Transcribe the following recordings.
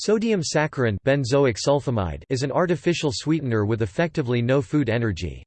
Sodium saccharin benzoic sulfimide is an artificial sweetener with effectively no food energy.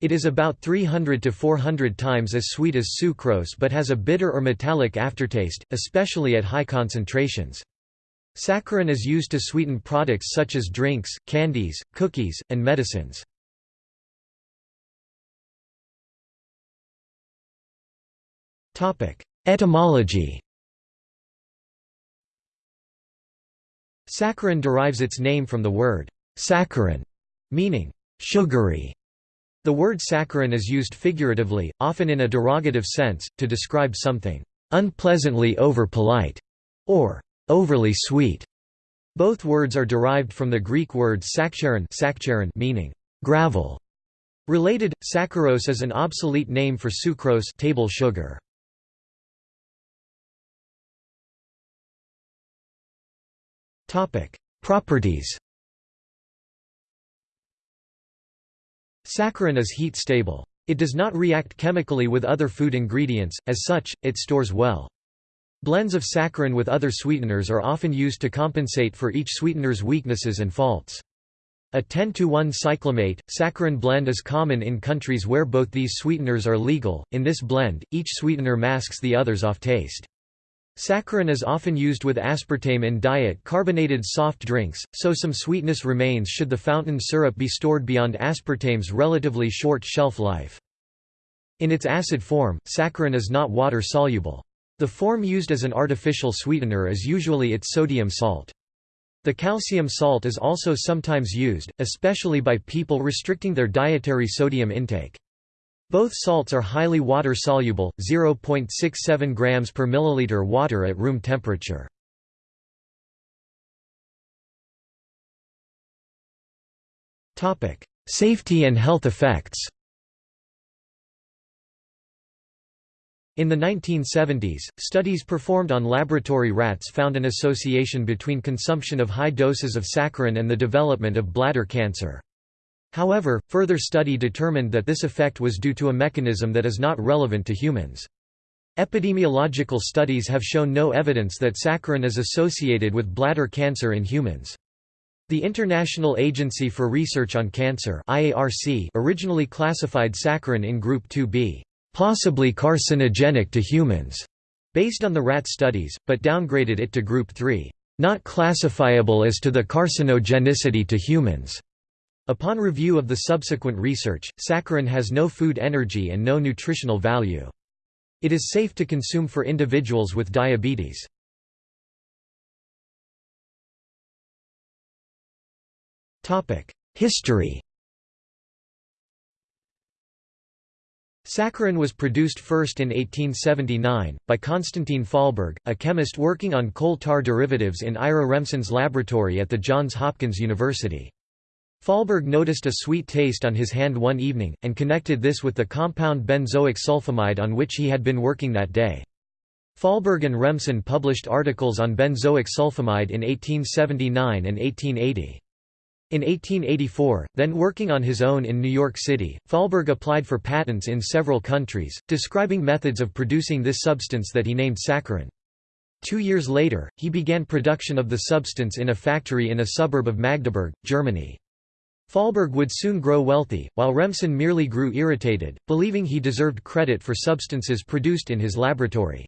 It is about 300 to 400 times as sweet as sucrose but has a bitter or metallic aftertaste, especially at high concentrations. Saccharin is used to sweeten products such as drinks, candies, cookies, and medicines. Etymology Saccharin derives its name from the word saccharin, meaning sugary. The word saccharin is used figuratively, often in a derogative sense, to describe something unpleasantly over-polite or overly sweet. Both words are derived from the Greek word sakcharin meaning gravel. Related, saccharose is an obsolete name for sucrose table sugar. Properties Saccharin is heat stable. It does not react chemically with other food ingredients, as such, it stores well. Blends of saccharin with other sweeteners are often used to compensate for each sweetener's weaknesses and faults. A 10 to 1 cyclamate, saccharin blend is common in countries where both these sweeteners are legal. In this blend, each sweetener masks the other's off taste. Saccharin is often used with aspartame in diet carbonated soft drinks, so some sweetness remains should the fountain syrup be stored beyond aspartame's relatively short shelf life. In its acid form, saccharin is not water-soluble. The form used as an artificial sweetener is usually its sodium salt. The calcium salt is also sometimes used, especially by people restricting their dietary sodium intake. Both salts are highly water-soluble, 0.67 grams per milliliter water at room temperature. Safety and health effects In the 1970s, studies performed on laboratory rats found an association between consumption of high doses of saccharin and the development of bladder cancer. However, further study determined that this effect was due to a mechanism that is not relevant to humans. Epidemiological studies have shown no evidence that saccharin is associated with bladder cancer in humans. The International Agency for Research on Cancer IARC originally classified saccharin in Group 2b, possibly carcinogenic to humans, based on the rat studies, but downgraded it to Group 3, not classifiable as to the carcinogenicity to humans. Upon review of the subsequent research, saccharin has no food energy and no nutritional value. It is safe to consume for individuals with diabetes. History Saccharin was produced first in 1879, by Konstantin Fahlberg, a chemist working on coal tar derivatives in Ira Remsen's laboratory at the Johns Hopkins University. Fahlberg noticed a sweet taste on his hand one evening, and connected this with the compound benzoic sulfimide on which he had been working that day. Fahlberg and Remsen published articles on benzoic sulfimide in 1879 and 1880. In 1884, then working on his own in New York City, Fahlberg applied for patents in several countries, describing methods of producing this substance that he named saccharin. Two years later, he began production of the substance in a factory in a suburb of Magdeburg, Germany. Fahlberg would soon grow wealthy, while Remsen merely grew irritated, believing he deserved credit for substances produced in his laboratory.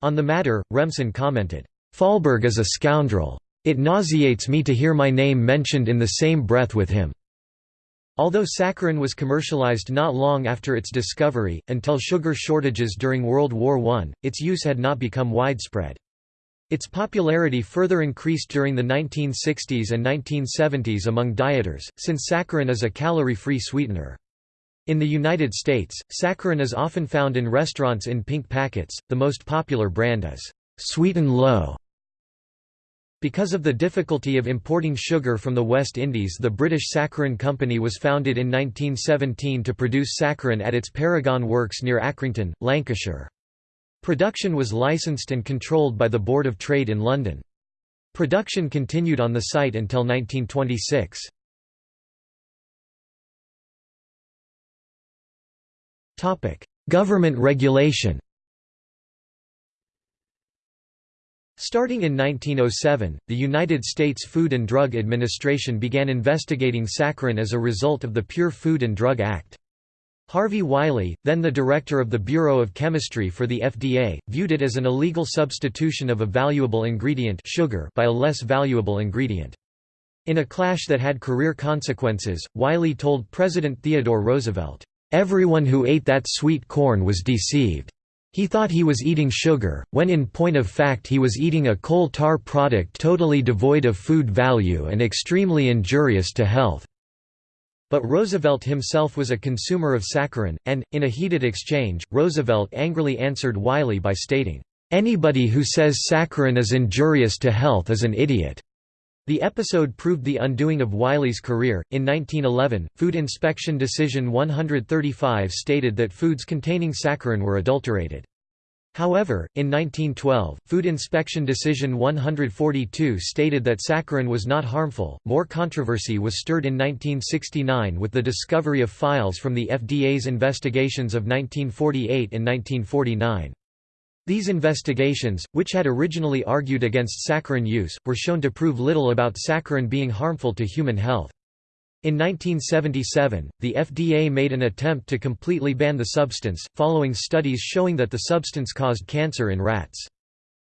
On the matter, Remsen commented, "Fahlberg is a scoundrel. It nauseates me to hear my name mentioned in the same breath with him." Although saccharin was commercialized not long after its discovery, until sugar shortages during World War I, its use had not become widespread. Its popularity further increased during the 1960s and 1970s among dieters, since saccharin is a calorie-free sweetener. In the United States, saccharin is often found in restaurants in pink packets, the most popular brand is Sweet and Low. Because of the difficulty of importing sugar from the West Indies the British Saccharin Company was founded in 1917 to produce saccharin at its Paragon Works near Accrington, Lancashire. Production was licensed and controlled by the Board of Trade in London. Production continued on the site until 1926. Government regulation Starting in 1907, the United States Food and Drug Administration began investigating saccharin as a result of the Pure Food and Drug Act. Harvey Wiley, then the director of the Bureau of Chemistry for the FDA, viewed it as an illegal substitution of a valuable ingredient sugar by a less valuable ingredient. In a clash that had career consequences, Wiley told President Theodore Roosevelt, "...everyone who ate that sweet corn was deceived. He thought he was eating sugar, when in point of fact he was eating a coal tar product totally devoid of food value and extremely injurious to health. But Roosevelt himself was a consumer of saccharin, and, in a heated exchange, Roosevelt angrily answered Wiley by stating, "'Anybody who says saccharin is injurious to health is an idiot.' The episode proved the undoing of Wiley's career. In 1911, Food Inspection Decision 135 stated that foods containing saccharin were adulterated. However, in 1912, Food Inspection Decision 142 stated that saccharin was not harmful. More controversy was stirred in 1969 with the discovery of files from the FDA's investigations of 1948 and 1949. These investigations, which had originally argued against saccharin use, were shown to prove little about saccharin being harmful to human health. In 1977, the FDA made an attempt to completely ban the substance, following studies showing that the substance caused cancer in rats.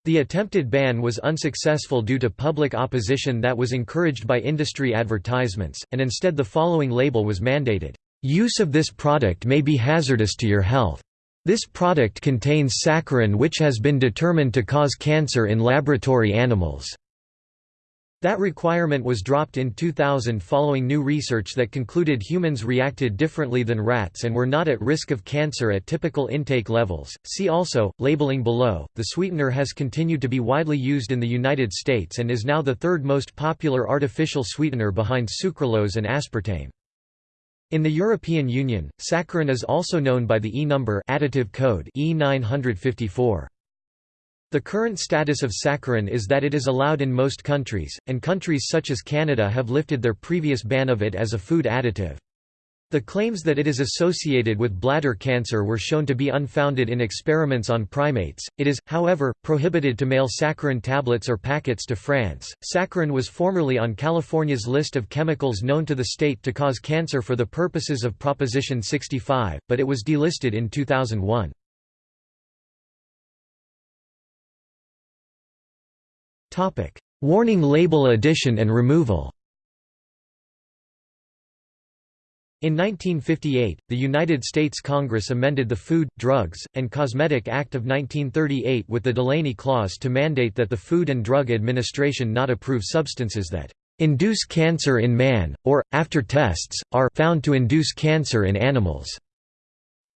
The attempted ban was unsuccessful due to public opposition that was encouraged by industry advertisements, and instead the following label was mandated, "...use of this product may be hazardous to your health." This product contains saccharin which has been determined to cause cancer in laboratory animals. That requirement was dropped in 2000 following new research that concluded humans reacted differently than rats and were not at risk of cancer at typical intake levels. See also, labeling below. The sweetener has continued to be widely used in the United States and is now the third most popular artificial sweetener behind sucralose and aspartame. In the European Union, saccharin is also known by the E-number additive code E954. The current status of saccharin is that it is allowed in most countries, and countries such as Canada have lifted their previous ban of it as a food additive. The claims that it is associated with bladder cancer were shown to be unfounded in experiments on primates. It is, however, prohibited to mail saccharin tablets or packets to France. Saccharin was formerly on California's list of chemicals known to the state to cause cancer for the purposes of Proposition 65, but it was delisted in 2001. Warning label addition and removal. In 1958, the United States Congress amended the Food, Drugs, and Cosmetic Act of 1938 with the Delaney Clause to mandate that the Food and Drug Administration not approve substances that induce cancer in man, or, after tests, are found to induce cancer in animals.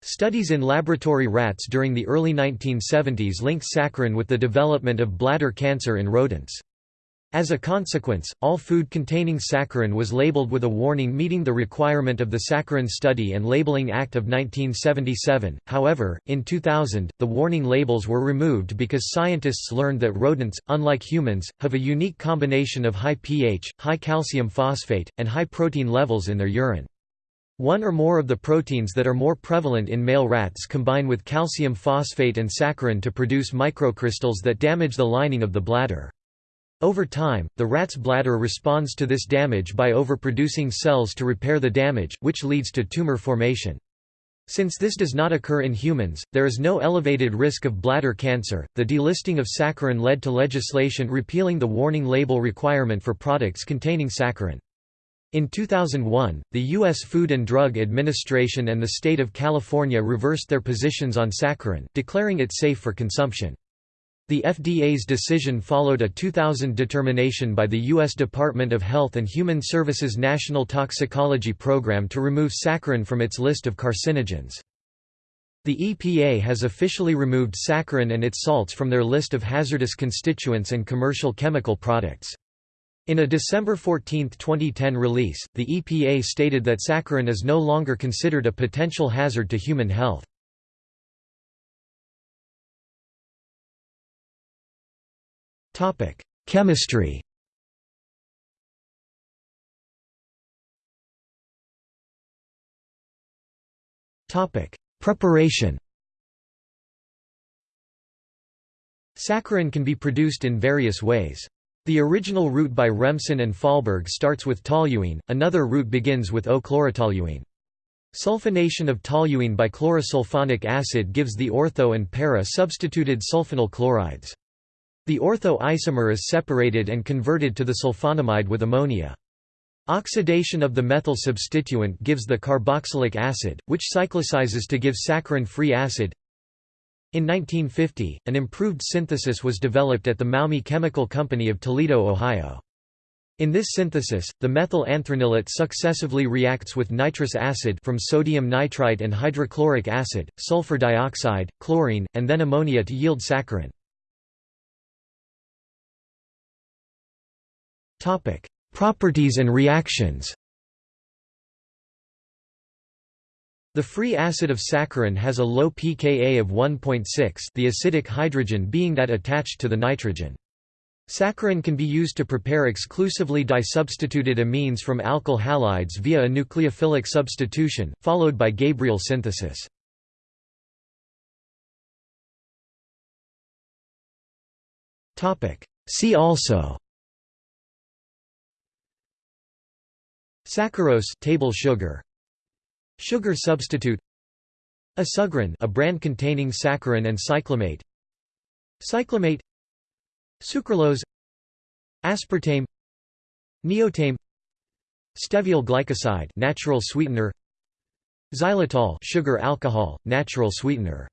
Studies in laboratory rats during the early 1970s linked saccharin with the development of bladder cancer in rodents. As a consequence, all food containing saccharin was labeled with a warning meeting the requirement of the Saccharin Study and Labeling Act of 1977. However, in 2000, the warning labels were removed because scientists learned that rodents, unlike humans, have a unique combination of high pH, high calcium phosphate, and high protein levels in their urine. One or more of the proteins that are more prevalent in male rats combine with calcium phosphate and saccharin to produce microcrystals that damage the lining of the bladder. Over time, the rat's bladder responds to this damage by overproducing cells to repair the damage, which leads to tumor formation. Since this does not occur in humans, there is no elevated risk of bladder cancer. The delisting of saccharin led to legislation repealing the warning label requirement for products containing saccharin. In 2001, the U.S. Food and Drug Administration and the state of California reversed their positions on saccharin, declaring it safe for consumption. The FDA's decision followed a 2000 determination by the U.S. Department of Health and Human Services National Toxicology Program to remove saccharin from its list of carcinogens. The EPA has officially removed saccharin and its salts from their list of hazardous constituents and commercial chemical products. In a December 14, 2010 release, the EPA stated that saccharin is no longer considered a potential hazard to human health. Chemistry. Preparation. Saccharin can be produced in various ways. The original route by Remsen and Fahlberg starts with toluene, another route begins with O-chlorotoluene. Sulfonation of toluene by chlorosulfonic acid gives the ortho and para-substituted sulfonyl chlorides. The ortho isomer is separated and converted to the sulfonamide with ammonia. Oxidation of the methyl substituent gives the carboxylic acid, which cyclicizes to give saccharin-free acid. In 1950, an improved synthesis was developed at the Maumee Chemical Company of Toledo, Ohio. In this synthesis, the methyl anthranilate successively reacts with nitrous acid from sodium nitrite and hydrochloric acid, sulfur dioxide, chlorine, and then ammonia to yield saccharin. Properties and reactions The free acid of saccharin has a low pKa of 1.6 the acidic hydrogen being that attached to the nitrogen. Saccharin can be used to prepare exclusively disubstituted amines from alkyl halides via a nucleophilic substitution, followed by Gabriel synthesis. See also Saccharose table sugar Sugar substitute. Assugrin a brand containing saccharin and cyclamate Cyclamate Sucralose. Aspartame. Neotame. Steviol glycoside natural sweetener. Xylitol sugar alcohol natural sweetener